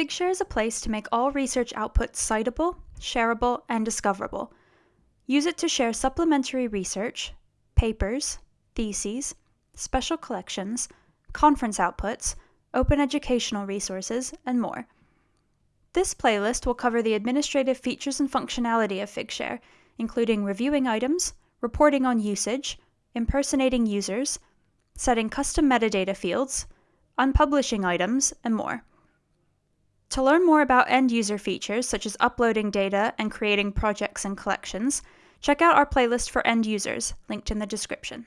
Figshare is a place to make all research outputs citable, shareable, and discoverable. Use it to share supplementary research, papers, theses, special collections, conference outputs, open educational resources, and more. This playlist will cover the administrative features and functionality of Figshare, including reviewing items, reporting on usage, impersonating users, setting custom metadata fields, unpublishing items, and more. To learn more about end user features such as uploading data and creating projects and collections, check out our playlist for end users, linked in the description.